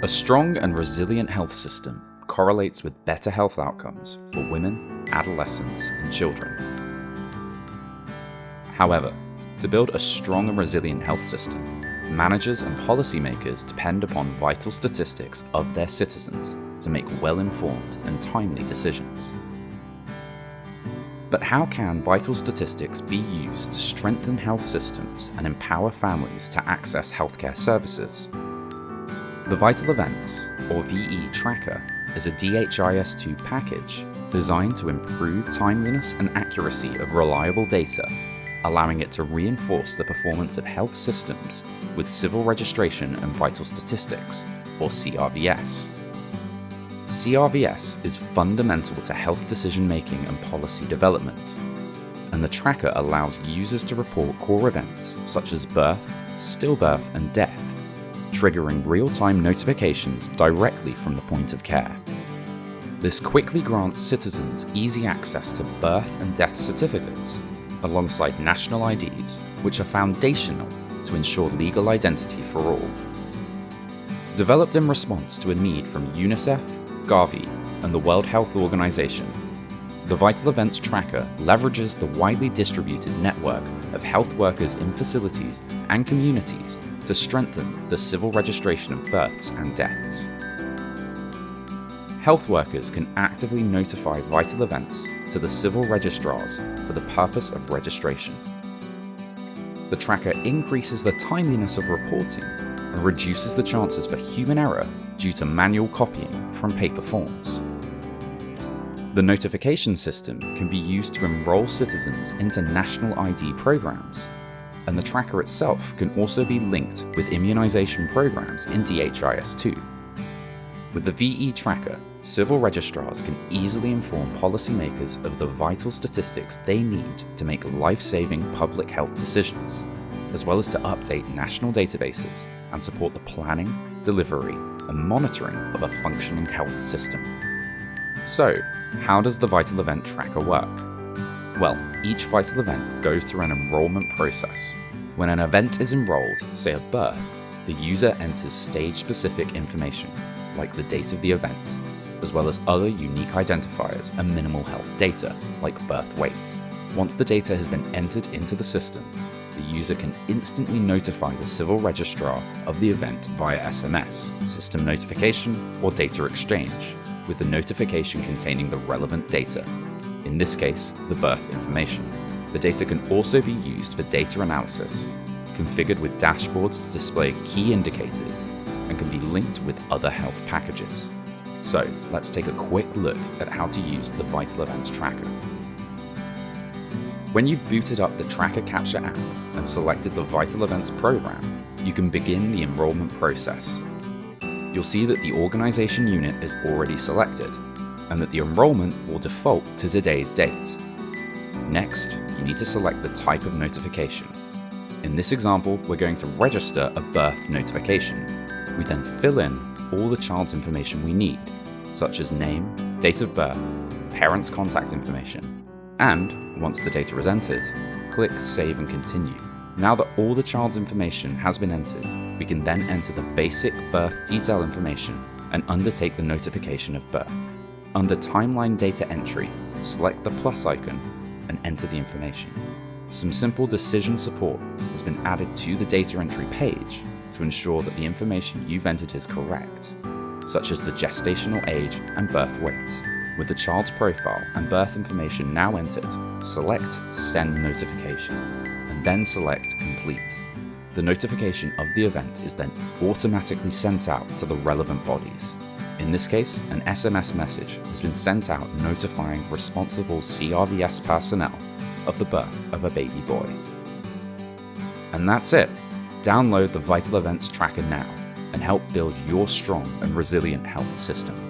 A strong and resilient health system correlates with better health outcomes for women, adolescents, and children. However, to build a strong and resilient health system, managers and policymakers depend upon vital statistics of their citizens to make well-informed and timely decisions. But how can vital statistics be used to strengthen health systems and empower families to access healthcare services? The Vital Events, or VE Tracker, is a DHIS2 package designed to improve timeliness and accuracy of reliable data, allowing it to reinforce the performance of health systems with civil registration and vital statistics, or CRVS. CRVS is fundamental to health decision making and policy development, and the tracker allows users to report core events such as birth, stillbirth, and death, triggering real-time notifications directly from the point of care. This quickly grants citizens easy access to birth and death certificates, alongside national IDs, which are foundational to ensure legal identity for all. Developed in response to a need from UNICEF, Gavi, and the World Health Organization, the Vital Events Tracker leverages the widely distributed network of health workers in facilities and communities to strengthen the civil registration of births and deaths. Health workers can actively notify vital events to the civil registrars for the purpose of registration. The tracker increases the timeliness of reporting and reduces the chances for human error due to manual copying from paper forms. The notification system can be used to enroll citizens into national ID programs, and the tracker itself can also be linked with immunisation programs in DHIS2. With the VE tracker, civil registrars can easily inform policymakers of the vital statistics they need to make life-saving public health decisions, as well as to update national databases and support the planning, delivery, and monitoring of a functioning health system. So, how does the Vital Event Tracker work? Well, each vital event goes through an enrollment process. When an event is enrolled, say a birth, the user enters stage-specific information, like the date of the event, as well as other unique identifiers and minimal health data, like birth weight. Once the data has been entered into the system, the user can instantly notify the civil registrar of the event via SMS, system notification, or data exchange, with the notification containing the relevant data, in this case, the birth information. The data can also be used for data analysis, configured with dashboards to display key indicators, and can be linked with other health packages. So let's take a quick look at how to use the Vital Events Tracker. When you've booted up the Tracker Capture app and selected the Vital Events program, you can begin the enrollment process you'll see that the organisation unit is already selected, and that the enrolment will default to today's date. Next, you need to select the type of notification. In this example, we're going to register a birth notification. We then fill in all the child's information we need, such as name, date of birth, parents' contact information, and, once the data is entered, click Save and Continue. Now that all the child's information has been entered, we can then enter the basic birth detail information and undertake the notification of birth. Under Timeline Data Entry, select the plus icon and enter the information. Some simple decision support has been added to the data entry page to ensure that the information you've entered is correct, such as the gestational age and birth weight. With the child's profile and birth information now entered, select Send Notification and then select Complete. The notification of the event is then automatically sent out to the relevant bodies. In this case, an SMS message has been sent out notifying responsible CRVS personnel of the birth of a baby boy. And that's it. Download the Vital Events Tracker now and help build your strong and resilient health system.